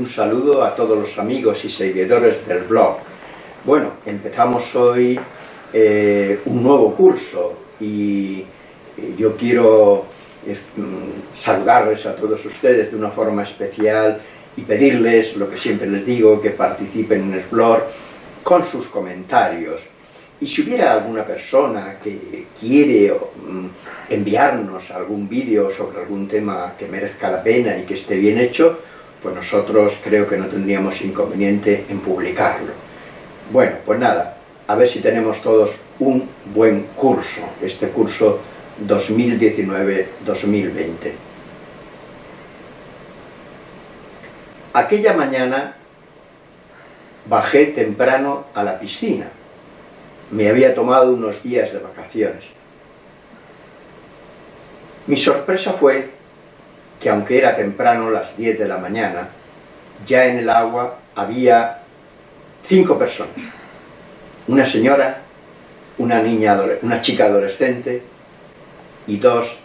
un saludo a todos los amigos y seguidores del blog. Bueno, empezamos hoy eh, un nuevo curso y yo quiero eh, mm, saludarles a todos ustedes de una forma especial y pedirles lo que siempre les digo, que participen en el blog con sus comentarios. Y si hubiera alguna persona que quiere mm, enviarnos algún vídeo sobre algún tema que merezca la pena y que esté bien hecho, pues nosotros creo que no tendríamos inconveniente en publicarlo. Bueno, pues nada, a ver si tenemos todos un buen curso, este curso 2019-2020. Aquella mañana bajé temprano a la piscina. Me había tomado unos días de vacaciones. Mi sorpresa fue que aunque era temprano, las 10 de la mañana, ya en el agua había cinco personas. Una señora, una, niña, una chica adolescente y dos,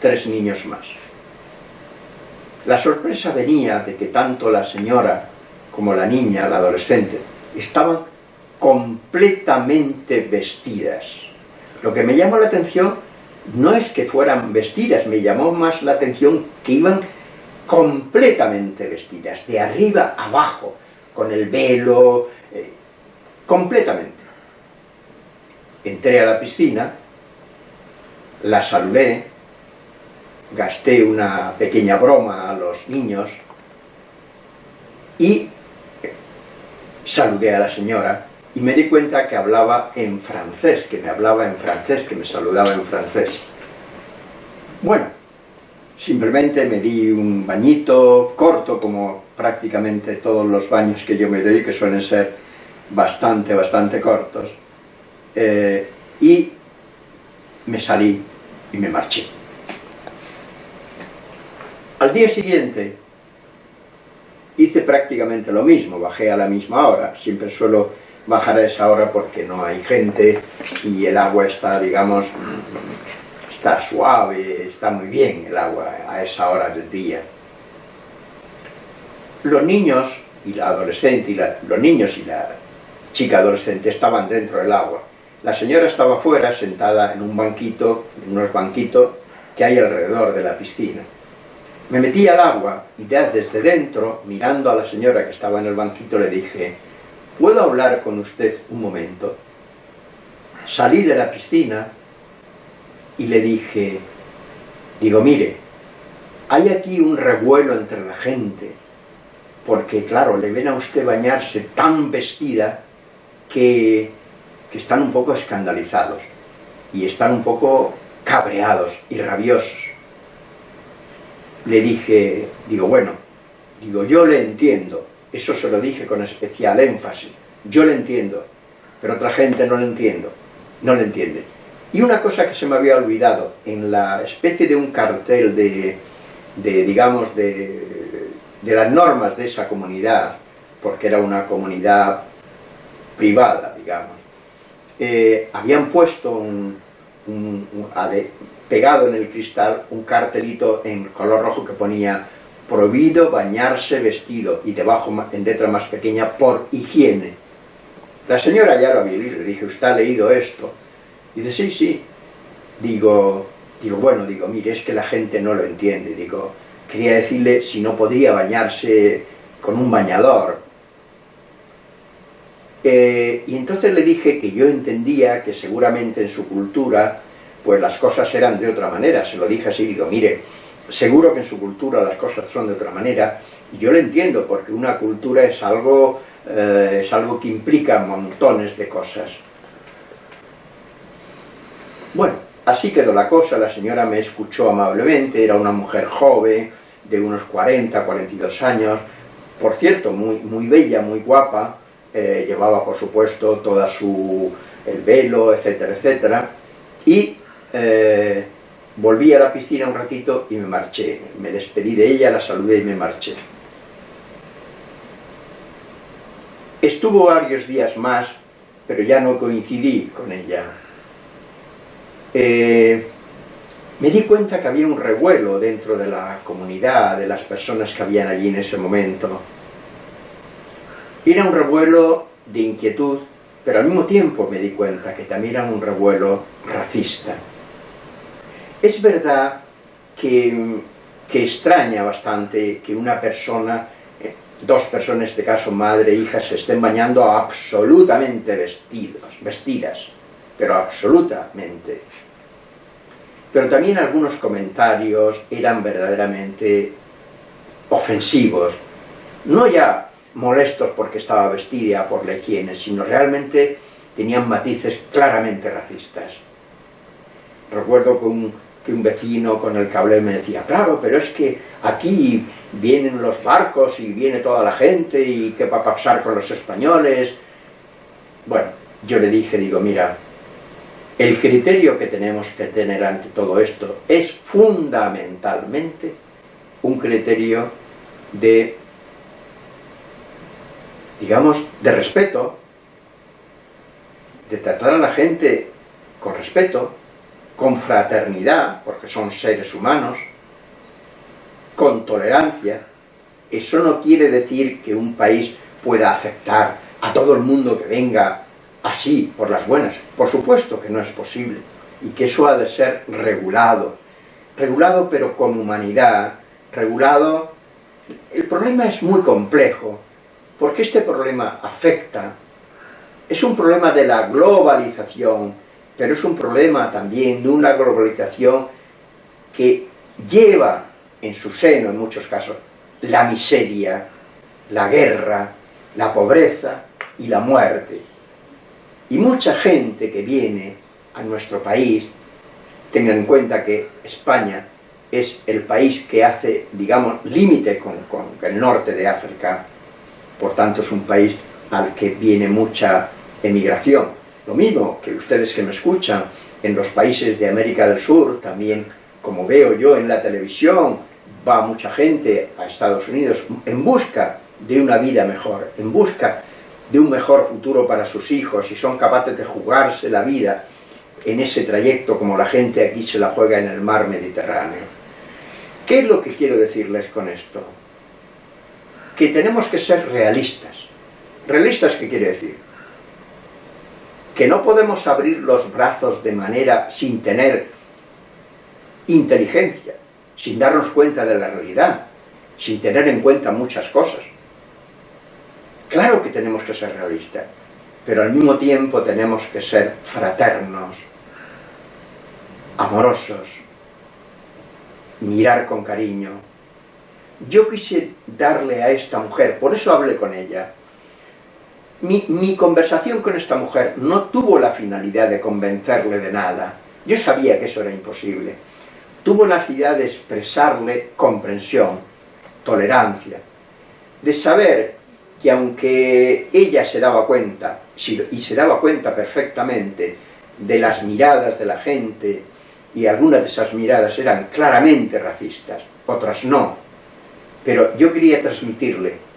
tres niños más. La sorpresa venía de que tanto la señora como la niña, la adolescente, estaban completamente vestidas. Lo que me llamó la atención no es que fueran vestidas, me llamó más la atención que iban completamente vestidas, de arriba abajo, con el velo, eh, completamente. Entré a la piscina, la saludé, gasté una pequeña broma a los niños y saludé a la señora y me di cuenta que hablaba en francés, que me hablaba en francés, que me saludaba en francés. Bueno, simplemente me di un bañito corto, como prácticamente todos los baños que yo me doy, que suelen ser bastante, bastante cortos, eh, y me salí y me marché. Al día siguiente hice prácticamente lo mismo, bajé a la misma hora, siempre suelo bajar a esa hora porque no hay gente y el agua está, digamos, está suave, está muy bien el agua a esa hora del día. Los niños y la adolescente, y los niños y la chica adolescente estaban dentro del agua. La señora estaba fuera, sentada en un banquito, en unos banquitos que hay alrededor de la piscina. Me metí al agua y desde dentro, mirando a la señora que estaba en el banquito, le dije ¿puedo hablar con usted un momento? Salí de la piscina y le dije, digo, mire, hay aquí un revuelo entre la gente, porque claro, le ven a usted bañarse tan vestida que, que están un poco escandalizados y están un poco cabreados y rabiosos. Le dije, digo, bueno, digo, yo le entiendo, eso se lo dije con especial énfasis. Yo lo entiendo, pero otra gente no lo entiendo, no lo entiende. Y una cosa que se me había olvidado, en la especie de un cartel de, digamos, de, las normas de esa comunidad, porque era una comunidad privada, digamos, eh, habían puesto pegado en el cristal un cartelito en color rojo que ponía prohibido bañarse vestido y debajo en letra más pequeña por higiene. La señora ya lo había leído, le dije, ¿usted ha leído esto? dice, sí, sí. Digo, digo, bueno, digo, mire, es que la gente no lo entiende. Digo, quería decirle si no podría bañarse con un bañador. Eh, y entonces le dije que yo entendía que seguramente en su cultura, pues las cosas eran de otra manera. Se lo dije así, digo, mire, seguro que en su cultura las cosas son de otra manera, y yo lo entiendo, porque una cultura es algo, eh, es algo que implica montones de cosas. Bueno, así quedó la cosa, la señora me escuchó amablemente, era una mujer joven, de unos 40, 42 años, por cierto, muy, muy bella, muy guapa, eh, llevaba por supuesto toda su, el velo, etcétera, etcétera, y eh, Volví a la piscina un ratito y me marché. Me despedí de ella, la saludé y me marché. Estuvo varios días más, pero ya no coincidí con ella. Eh, me di cuenta que había un revuelo dentro de la comunidad, de las personas que habían allí en ese momento. Era un revuelo de inquietud, pero al mismo tiempo me di cuenta que también era un revuelo racista. Es verdad que, que extraña bastante que una persona, eh, dos personas, en este caso madre e hija, se estén bañando absolutamente vestidos, vestidas, pero absolutamente. Pero también algunos comentarios eran verdaderamente ofensivos, no ya molestos porque estaba vestida por higiene, sino realmente tenían matices claramente racistas. Recuerdo que un, un vecino con el cable me decía, claro, pero es que aquí vienen los barcos y viene toda la gente y qué va a pasar con los españoles. Bueno, yo le dije, digo, mira, el criterio que tenemos que tener ante todo esto es fundamentalmente un criterio de, digamos, de respeto, de tratar a la gente con respeto, con fraternidad, porque son seres humanos, con tolerancia. Eso no quiere decir que un país pueda aceptar a todo el mundo que venga así, por las buenas. Por supuesto que no es posible, y que eso ha de ser regulado. Regulado pero con humanidad, regulado... El problema es muy complejo, porque este problema afecta, es un problema de la globalización, pero es un problema también de una globalización que lleva en su seno, en muchos casos, la miseria, la guerra, la pobreza y la muerte. Y mucha gente que viene a nuestro país, tengan en cuenta que España es el país que hace, digamos, límite con, con, el norte de África, por tanto es un país al que viene mucha emigración. Lo mismo que ustedes que me escuchan en los países de América del Sur, también como veo yo en la televisión, va mucha gente a Estados Unidos en busca de una vida mejor, en busca de un mejor futuro para sus hijos y son capaces de jugarse la vida en ese trayecto como la gente aquí se la juega en el mar Mediterráneo. ¿Qué es lo que quiero decirles con esto? Que tenemos que ser realistas. ¿Realistas qué quiere decir? Que no podemos abrir los brazos de manera sin tener inteligencia, sin darnos cuenta de la realidad, sin tener en cuenta muchas cosas. Claro que tenemos que ser realistas, pero al mismo tiempo tenemos que ser fraternos, amorosos, mirar con cariño. Yo quise darle a esta mujer, por eso hablé con ella. Mi, conversación con esta mujer no tuvo la finalidad de convencerle de nada. Yo sabía que eso era imposible. Tuvo la finalidad de expresarle comprensión, tolerancia, de saber que aunque ella se daba cuenta, y se daba cuenta perfectamente de las miradas de la gente, y algunas de esas miradas eran claramente racistas, otras no, pero yo quería transmitirle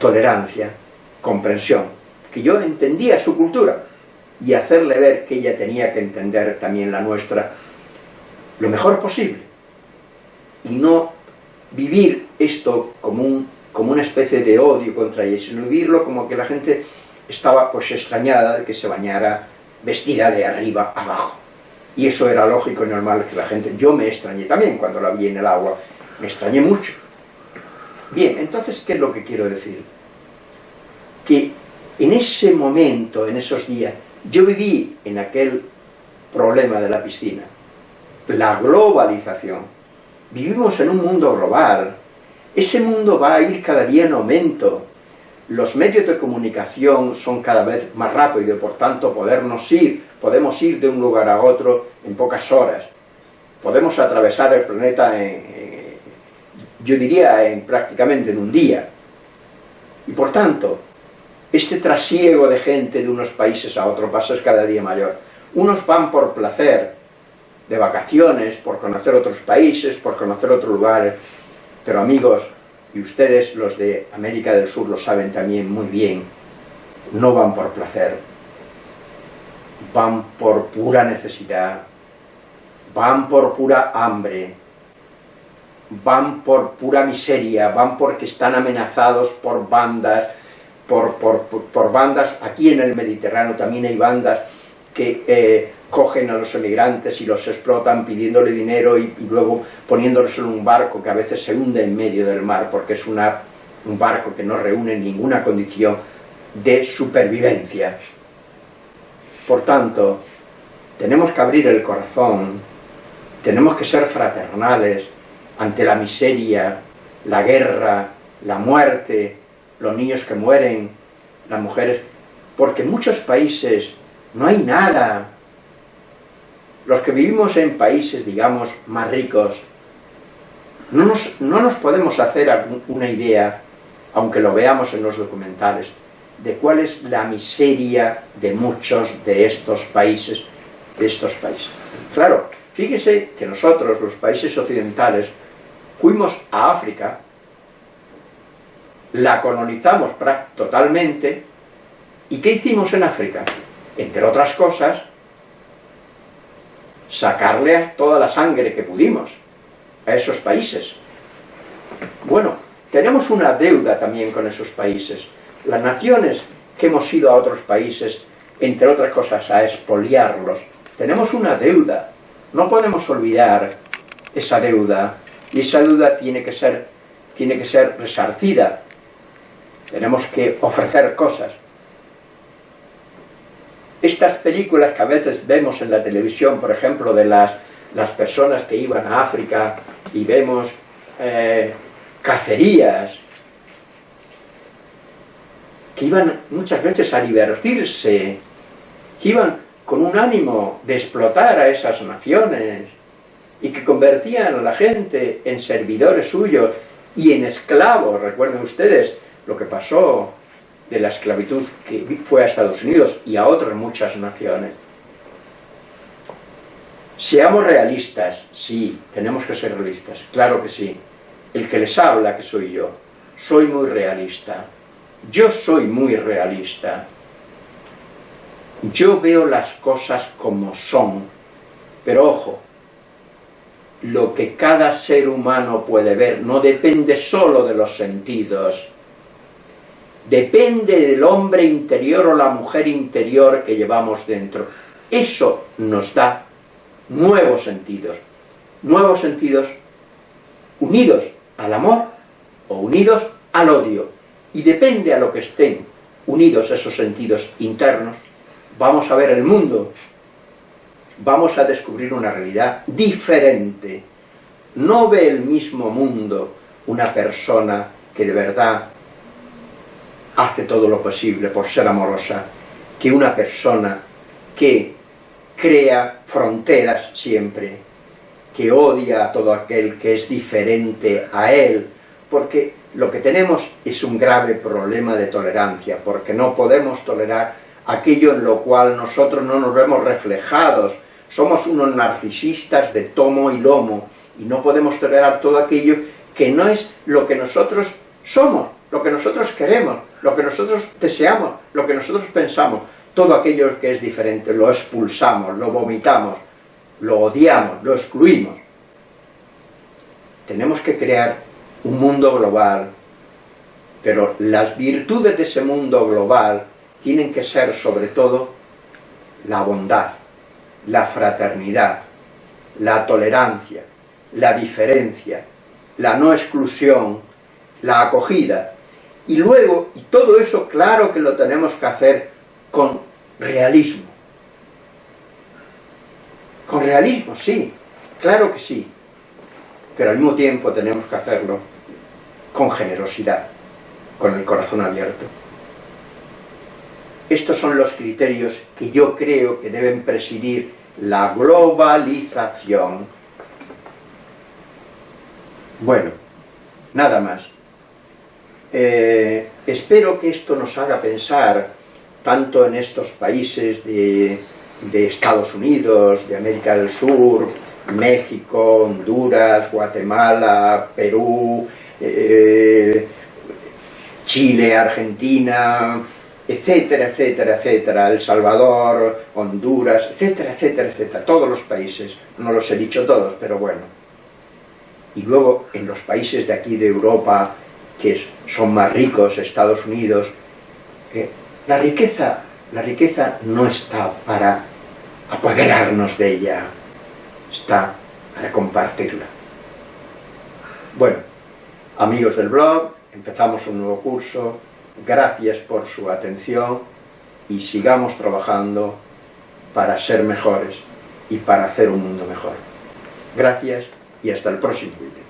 tolerancia, comprensión, que yo entendía su cultura, y hacerle ver que ella tenía que entender también la nuestra lo mejor posible, y no vivir esto como un como una especie de odio contra ella, sino vivirlo como que la gente estaba pues extrañada de que se bañara vestida de arriba abajo. Y eso era lógico y normal que la gente... Yo me extrañé también cuando la vi en el agua, me extrañé mucho. Bien, entonces, ¿qué es lo que quiero decir? Que en ese momento, en esos días, yo viví en aquel problema de la piscina, la globalización. Vivimos en un mundo global, ese mundo va a ir cada día en aumento. Los medios de comunicación son cada vez más rápidos por tanto podernos ir, podemos ir de un lugar a otro en pocas horas. Podemos atravesar el planeta en, yo diría en prácticamente en un día. Y por tanto, este trasiego de gente de unos países a otros va a ser cada día mayor. Unos van por placer, de vacaciones, por conocer otros países, por conocer otros lugares, pero amigos, y ustedes los de América del Sur lo saben también muy bien, no van por placer, van por pura necesidad, van por pura hambre, van por pura miseria, van porque están amenazados por bandas, por, por, bandas, aquí en el Mediterráneo también hay bandas que eh, cogen a los emigrantes y los explotan pidiéndole dinero y, luego poniéndolos en un barco que a veces se hunde en medio del mar porque es una, un barco que no reúne ninguna condición de supervivencia. Por tanto, tenemos que abrir el corazón, tenemos que ser fraternales ante la miseria, la guerra, la muerte, los niños que mueren, las mujeres, porque en muchos países no hay nada. Los que vivimos en países, digamos, más ricos, no nos, no nos podemos hacer una idea, aunque lo veamos en los documentales, de cuál es la miseria de muchos de estos países, de estos países. Claro, fíjese que nosotros, los países occidentales, fuimos a África, la colonizamos totalmente, ¿y qué hicimos en África? Entre otras cosas, sacarle toda la sangre que pudimos a esos países. Bueno, tenemos una deuda también con esos países, las naciones que hemos ido a otros países, entre otras cosas, a expoliarlos, tenemos una deuda. No podemos olvidar esa deuda, y esa deuda tiene que ser, tiene que ser resarcida. Tenemos que ofrecer cosas. Estas películas que a veces vemos en la televisión, por ejemplo, de las, las personas que iban a África y vemos eh, cacerías, que iban muchas veces a divertirse, que iban con un ánimo de explotar a esas naciones y que convertían a la gente en servidores suyos y en esclavos. Recuerden ustedes lo que pasó de la esclavitud que fue a Estados Unidos y a otras muchas naciones. Seamos realistas, sí, tenemos que ser realistas, claro que sí. El que les habla, que soy yo, soy muy realista. Yo soy muy realista. Yo veo las cosas como son. Pero ojo, lo que cada ser humano puede ver no depende solo de los sentidos. Depende del hombre interior o la mujer interior que llevamos dentro. Eso nos da nuevos sentidos. Nuevos sentidos unidos al amor o unidos al odio y depende a lo que estén unidos esos sentidos internos, vamos a ver el mundo, vamos a descubrir una realidad diferente. No ve el mismo mundo una persona que de verdad hace todo lo posible por ser amorosa, que una persona que crea fronteras siempre, que odia a todo aquel que es diferente a él, porque lo que tenemos es un grave problema de tolerancia, porque no podemos tolerar aquello en lo cual nosotros no nos vemos reflejados, somos unos narcisistas de tomo y lomo, y no podemos tolerar todo aquello que no es lo que nosotros somos, lo que nosotros queremos, lo que nosotros deseamos, lo que nosotros pensamos, todo aquello que es diferente lo expulsamos, lo vomitamos, lo odiamos, lo excluimos. Tenemos que crear un mundo global, pero las virtudes de ese mundo global tienen que ser sobre todo la bondad, la fraternidad, la tolerancia, la diferencia, la no exclusión, la acogida. Y luego, y todo eso claro que lo tenemos que hacer con realismo. Con realismo, sí, claro que sí. Pero al mismo tiempo tenemos que hacerlo con generosidad, con el corazón abierto. Estos son los criterios que yo creo que deben presidir la globalización. Bueno, nada más. Eh, espero que esto nos haga pensar, tanto en estos países de, Estados Unidos, de América del Sur, México, Honduras, Guatemala, Perú, eh, Chile, Argentina, etcétera, etcétera, etcétera, El Salvador, Honduras, etcétera, etcétera, etcétera, todos los países, no los he dicho todos, pero bueno. y luego en los países de aquí de Europa, que son más ricos, Estados Unidos, eh, la, riqueza, la riqueza no está para apoderarnos de ella, está para compartirla. Bueno, amigos del blog, empezamos un nuevo curso, gracias por su atención y sigamos trabajando para ser mejores y para hacer un mundo mejor. Gracias y hasta el próximo vídeo.